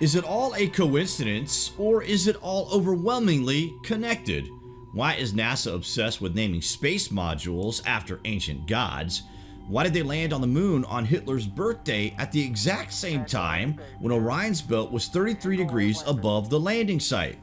Is it all a coincidence or is it all overwhelmingly connected? Why is NASA obsessed with naming space modules after ancient gods? Why did they land on the moon on Hitler's birthday at the exact same time when Orion's belt was 33 degrees above the landing site?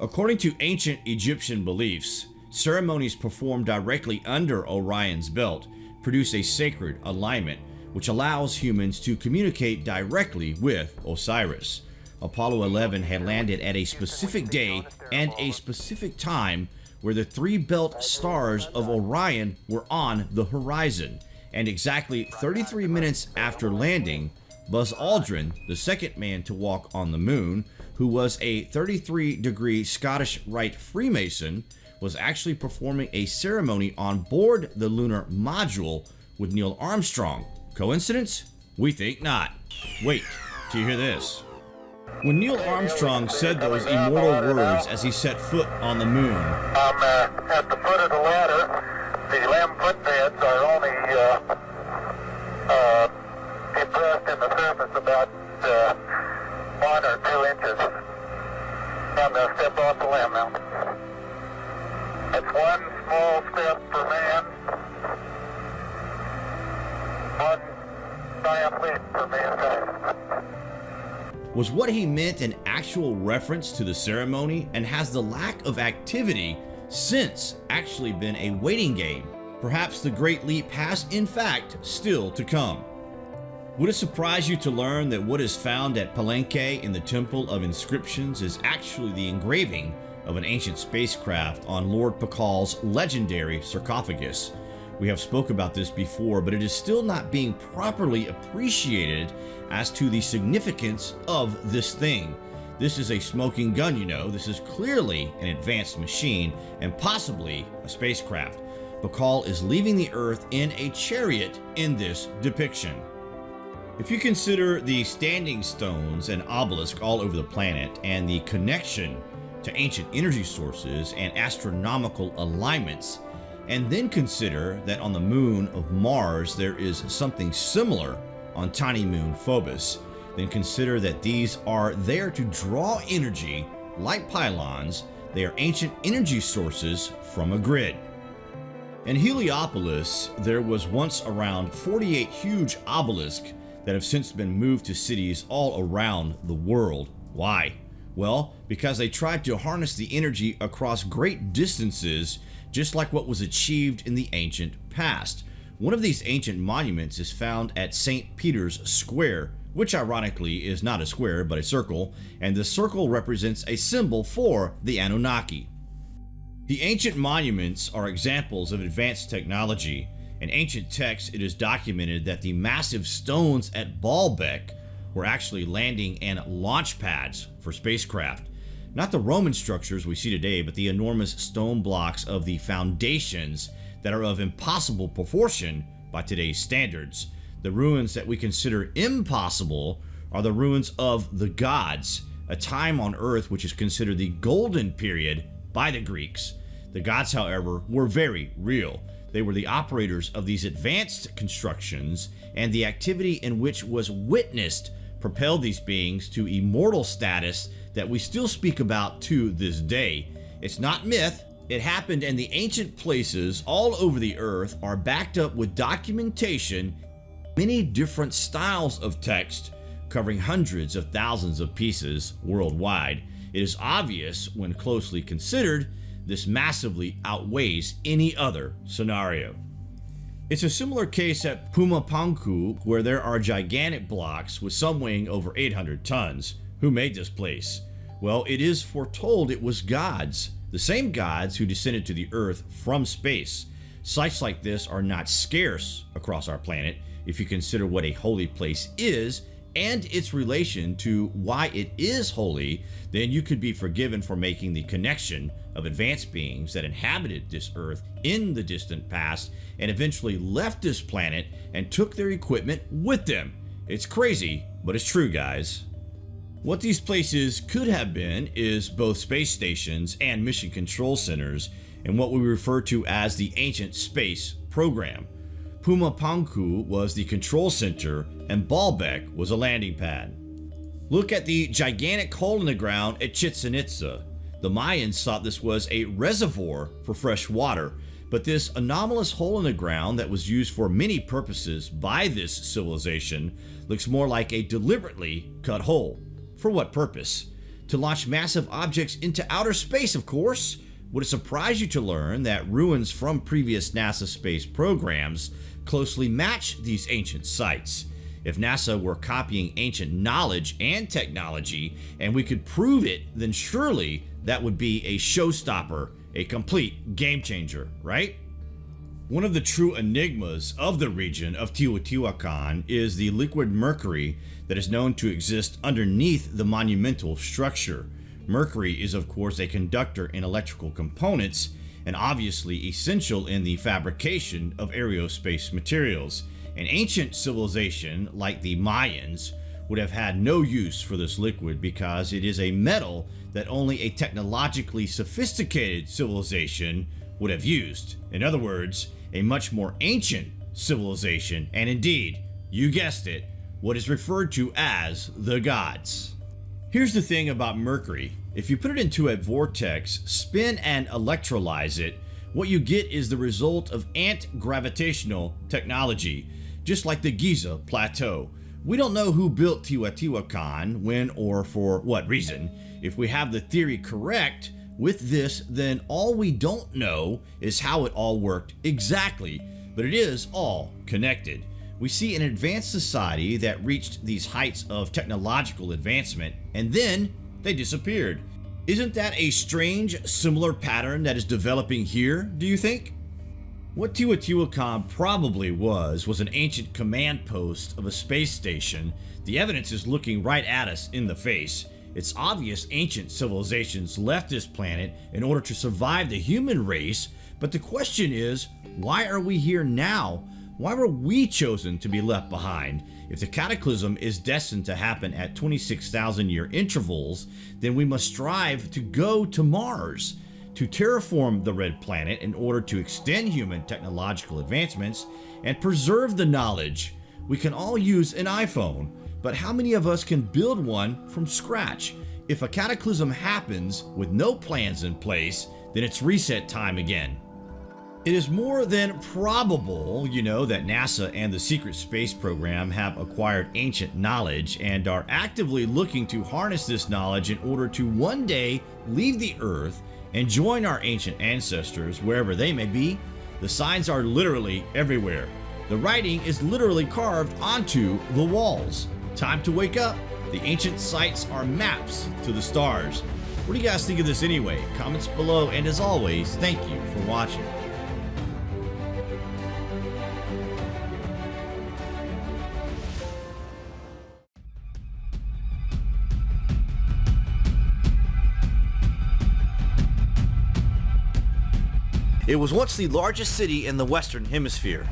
According to ancient Egyptian beliefs, ceremonies performed directly under Orion's belt produce a sacred alignment which allows humans to communicate directly with Osiris. Apollo 11 had landed at a specific day and a specific time where the three belt stars of Orion were on the horizon. And exactly 33 minutes after landing, Buzz Aldrin, the second man to walk on the moon, who was a 33 degree Scottish Rite Freemason, was actually performing a ceremony on board the lunar module with Neil Armstrong, Coincidence? We think not. Wait do you hear this. When Neil Armstrong said those immortal words as he set foot on the moon, I'm uh, at the foot of the ladder. The LM footpads are only uh, uh, impressed in the surface about uh, one or two inches. I'm going to step off the LM now. It's one small step for man, one giant leap for mankind. Was what he meant an actual reference to the ceremony and has the lack of activity since actually been a waiting game? Perhaps the Great Leap has in fact still to come. Would it surprise you to learn that what is found at Palenque in the Temple of Inscriptions is actually the engraving of an ancient spacecraft on Lord Pakal's legendary sarcophagus? We have spoke about this before, but it is still not being properly appreciated as to the significance of this thing. This is a smoking gun, you know. This is clearly an advanced machine and possibly a spacecraft. Pakal is leaving the Earth in a chariot in this depiction. If you consider the standing stones and obelisk all over the planet and the connection to ancient energy sources and astronomical alignments, and then consider that on the moon of Mars there is something similar on tiny moon Phobos, then consider that these are there to draw energy like pylons. They are ancient energy sources from a grid. In Heliopolis, there was once around 48 huge obelisks that have since been moved to cities all around the world. Why? Well, because they tried to harness the energy across great distances just like what was achieved in the ancient past. One of these ancient monuments is found at St. Peter's Square, which ironically is not a square but a circle, and the circle represents a symbol for the Anunnaki. The ancient monuments are examples of advanced technology. In ancient texts, it is documented that the massive stones at Baalbek were actually landing and launch pads for spacecraft. Not the Roman structures we see today, but the enormous stone blocks of the foundations that are of impossible proportion by today's standards. The ruins that we consider impossible are the ruins of the gods, a time on earth which is considered the golden period by the Greeks. The gods, however, were very real. They were the operators of these advanced constructions, and the activity in which was witnessed propelled these beings to immortal status that we still speak about to this day. It's not myth, it happened and the ancient places all over the earth are backed up with documentation, many different styles of text covering hundreds of thousands of pieces worldwide. It is obvious when closely considered, this massively outweighs any other scenario. It's a similar case at Pumapunku where there are gigantic blocks with some weighing over 800 tons. Who made this place? Well, it is foretold it was gods, the same gods who descended to the earth from space. Sites like this are not scarce across our planet if you consider what a holy place is and its relation to why it is holy, then you could be forgiven for making the connection of advanced beings that inhabited this earth in the distant past and eventually left this planet and took their equipment with them. It's crazy, but it's true, guys. What these places could have been is both space stations and mission control centers in what we refer to as the Ancient Space Program. Pumapunku was the control center and Baalbek was a landing pad. Look at the gigantic hole in the ground at Chichen Itza. The Mayans thought this was a reservoir for fresh water, but this anomalous hole in the ground that was used for many purposes by this civilization looks more like a deliberately cut hole. For what purpose? To launch massive objects into outer space, of course. Would it surprise you to learn that ruins from previous NASA space programs closely match these ancient sites? If NASA were copying ancient knowledge and technology and we could prove it, then surely that would be a showstopper, a complete game changer, right? One of the true enigmas of the region of Teotihuacan is the liquid mercury that is known to exist underneath the monumental structure. Mercury is of course a conductor in electrical components and obviously essential in the fabrication of aerospace materials. An ancient civilization like the Mayans would have had no use for this liquid because it is a metal that only a technologically sophisticated civilization would have used. In other words, a much more ancient civilization, and indeed, you guessed it, what is referred to as the gods. Here's the thing about mercury. If you put it into a vortex, spin and electrolyze it, what you get is the result of ant-gravitational technology, just like the Giza Plateau. We don't know who built Teotihuacan, when or for what reason. If we have the theory correct with this, then all we don't know is how it all worked exactly, but it is all connected. We see an advanced society that reached these heights of technological advancement, and then they disappeared. Isn't that a strange, similar pattern that is developing here, do you think? What Teotihuacan probably was, was an ancient command post of a space station. The evidence is looking right at us in the face. It's obvious ancient civilizations left this planet in order to survive the human race, but the question is, why are we here now? Why were we chosen to be left behind? If the cataclysm is destined to happen at 26,000 year intervals, then we must strive to go to Mars to terraform the red planet in order to extend human technological advancements and preserve the knowledge. We can all use an iPhone, but how many of us can build one from scratch? If a cataclysm happens with no plans in place, then it's reset time again. It is more than probable, you know, that NASA and the secret space program have acquired ancient knowledge and are actively looking to harness this knowledge in order to one day leave the Earth and join our ancient ancestors wherever they may be. The signs are literally everywhere. The writing is literally carved onto the walls. Time to wake up. The ancient sites are maps to the stars. What do you guys think of this anyway? Comments below, and as always, thank you for watching. It was once the largest city in the Western Hemisphere.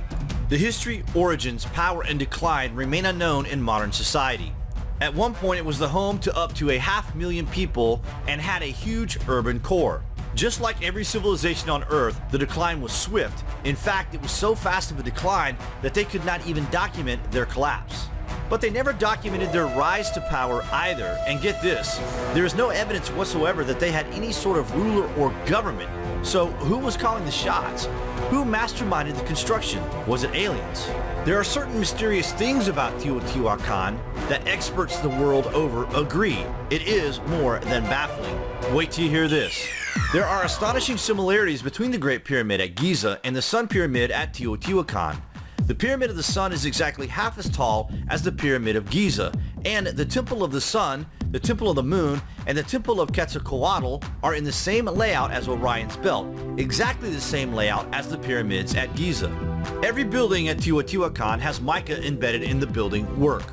The history, origins, power, and decline remain unknown in modern society. At one point it was the home to up to a half million people and had a huge urban core. Just like every civilization on Earth, the decline was swift. In fact, it was so fast of a decline that they could not even document their collapse. But they never documented their rise to power either, and get this, there is no evidence whatsoever that they had any sort of ruler or government so who was calling the shots? Who masterminded the construction? Was it aliens? There are certain mysterious things about Teotihuacan that experts the world over agree. It is more than baffling. Wait till you hear this. There are astonishing similarities between the Great Pyramid at Giza and the Sun Pyramid at Teotihuacan. The Pyramid of the Sun is exactly half as tall as the Pyramid of Giza, and the Temple of the Sun, the Temple of the Moon, and the Temple of Quetzalcoatl are in the same layout as Orion's Belt, exactly the same layout as the pyramids at Giza. Every building at Teotihuacan has mica embedded in the building work.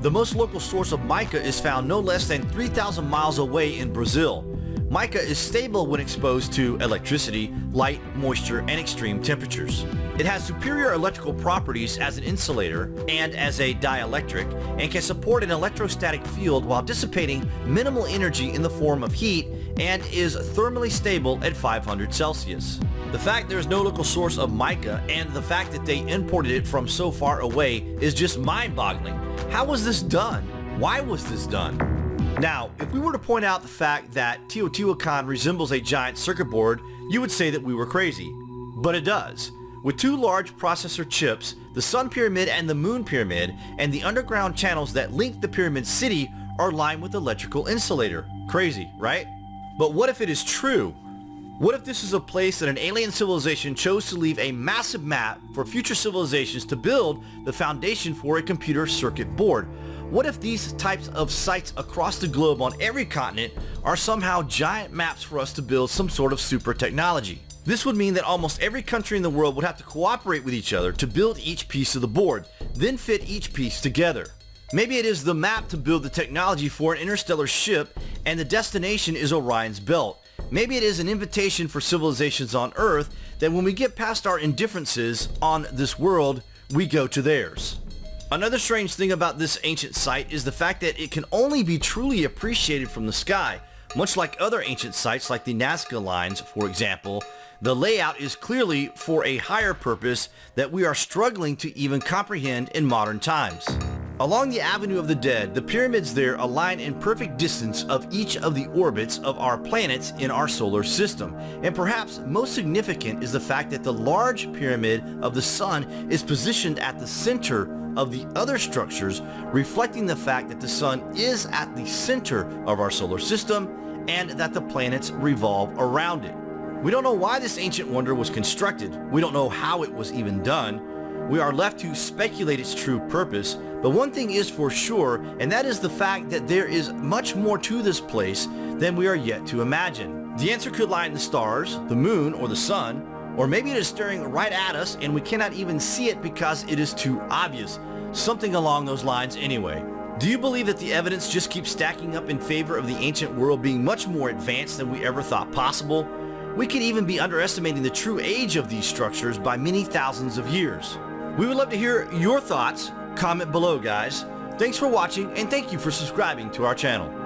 The most local source of mica is found no less than 3,000 miles away in Brazil, Mica is stable when exposed to electricity, light, moisture, and extreme temperatures. It has superior electrical properties as an insulator and as a dielectric and can support an electrostatic field while dissipating minimal energy in the form of heat and is thermally stable at 500 Celsius. The fact there is no local source of mica and the fact that they imported it from so far away is just mind-boggling. How was this done? Why was this done? Now, if we were to point out the fact that Teotihuacan resembles a giant circuit board, you would say that we were crazy. But it does. With two large processor chips, the Sun Pyramid and the Moon Pyramid, and the underground channels that link the Pyramid City are lined with electrical insulator. Crazy, right? But what if it is true? What if this is a place that an alien civilization chose to leave a massive map for future civilizations to build the foundation for a computer circuit board? What if these types of sites across the globe on every continent are somehow giant maps for us to build some sort of super technology? This would mean that almost every country in the world would have to cooperate with each other to build each piece of the board, then fit each piece together. Maybe it is the map to build the technology for an interstellar ship and the destination is Orion's belt. Maybe it is an invitation for civilizations on Earth that when we get past our indifferences on this world, we go to theirs. Another strange thing about this ancient site is the fact that it can only be truly appreciated from the sky. Much like other ancient sites like the Nazca Lines, for example, the layout is clearly for a higher purpose that we are struggling to even comprehend in modern times. Along the Avenue of the Dead, the pyramids there align in perfect distance of each of the orbits of our planets in our solar system. And perhaps most significant is the fact that the large pyramid of the sun is positioned at the center of the other structures, reflecting the fact that the sun is at the center of our solar system and that the planets revolve around it. We don't know why this ancient wonder was constructed. We don't know how it was even done. We are left to speculate its true purpose, but one thing is for sure, and that is the fact that there is much more to this place than we are yet to imagine. The answer could lie in the stars, the moon, or the sun, or maybe it is staring right at us and we cannot even see it because it is too obvious. Something along those lines anyway. Do you believe that the evidence just keeps stacking up in favor of the ancient world being much more advanced than we ever thought possible? We could even be underestimating the true age of these structures by many thousands of years. We would love to hear your thoughts. Comment below, guys. Thanks for watching, and thank you for subscribing to our channel.